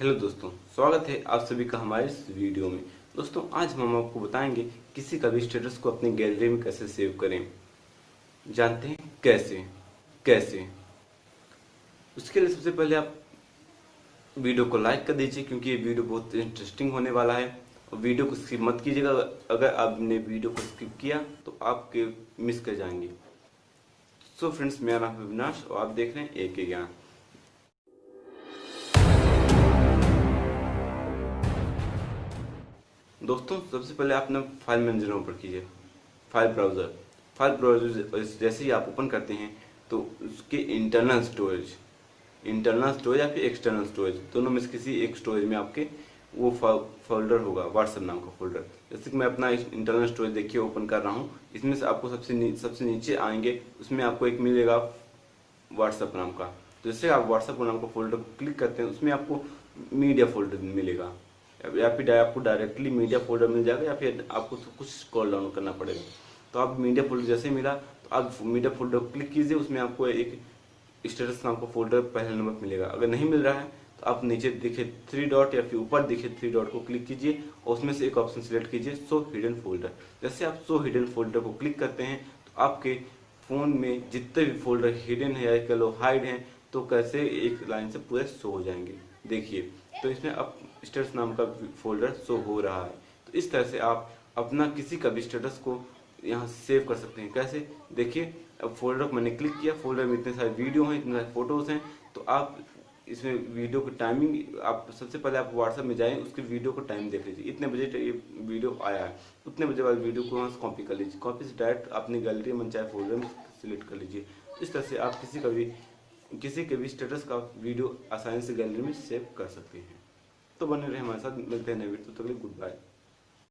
Hello दोस्तों, स्वागत है आप सभी का हमारे इस वीडियो में। दोस्तों, आज हम आपको बताएँगे किसी का भी स्टेटस को अपनी गैलरी में कैसे सेव करें। जानते हैं कैसे? कैसे? उसके लिए सबसे पहले आप वीडियो को लाइक कर दीजिए, क्योंकि ये वीडियो बहुत इंटरेस्टिंग होने वाला है। और वीडियो को स्किप मत कीजिएगा। अगर आपने वीडियो को स्किप किया तो आपके मिस कर जाएँगे। सो फ्रेंड्स मेरा नाम है विनाश और आप देख रहे हैं एक ज्ञान दोस्तों सबसे पहले आपने फ़ाइल मैनेजर ओपन कीजिए। File browser. फ़ाइल ब्राउज़र जैसे ही आप ओपन करते हैं तो उसके इंटरनल स्टोरेज इंटरनल स्टोरेज या फिर एक्सटर्नल स्टोरेज दोनों में से किसी एक स्टोरेज में आपके वो फोल्डर होगा व्हाट्सएप नाम का फोल्डर जैसे कि मैं अपना इंटरनल स्टोरेज देखिए ओपन कर रहा हूँ। इसमें से आपको सबसे नी, सबसे नीचे आएँगे उसमें आपको एक मिलेगा व्हाट्सएप नाम का। तो जैसे आप व्हाट्सएप नाम का फोल्डर क्लिक करते हैं उसमें आपको मीडिया फोल्डर मिलेगा। या फिर आपको डायरेक्टली मीडिया फोल्डर मिल जाएगा या फिर आपको कुछ कॉल डाउन करना पड़ेगा। तो आप मीडिया फोल्डर जैसे मिला तो आप मीडिया फोल्डर क्लिक कीजिए, उसमें आपको एक स्टेटस नाम का फोल्डर पहले नंबर पर मिलेगा। अगर नहीं मिल रहा है तो आप नीचे दिखे थ्री डॉट या फिर ऊपर दिखे थ्री डॉट को क्लिक कीजिए और उसमें से एक ऑप्शन सिलेक्ट कीजिए सो हिडन फोल्डर जैसे आप सो हिडन फोल्डर को क्लिक करते हैं तो आपके फ़ोन में जितने भी फोल्डर हिडन है या कह लो हाइड हैं तो कैसे एक लाइन से पूरे शो हो जाएँगे। देखिए तो इसमें अब स्टेटस नाम का फोल्डर शो हो रहा है। तो इस तरह से आप अपना किसी का भी स्टेटस को यहाँ सेव कर सकते हैं। कैसे? देखिए, अब फोल्डर को मैंने क्लिक किया। फोल्डर में इतने सारे वीडियो हैं, इतने सारे फ़ोटोज़ हैं। तो आप इसमें वीडियो की टाइमिंग आप सबसे पहले आप व्हाट्सएप में जाएँ, उसके वीडियो को टाइम देख लीजिए। इतने बजे ये वीडियो आया है। उतने बजे बाद वीडियो को वहाँ से कॉपी कर लीजिए। कॉपी से डायरेक्ट अपनी गैलरी में चाहे फोल्डर में सिलेक्ट कर लीजिए। इस तरह से आप किसी का भी किसी के भी स्टेटस का वीडियो आसानी से गैलरी में सेव कर सकते हैं। तो बने रहे हमारे साथ, मिलते हैं नए वीडियो तो गुड बाय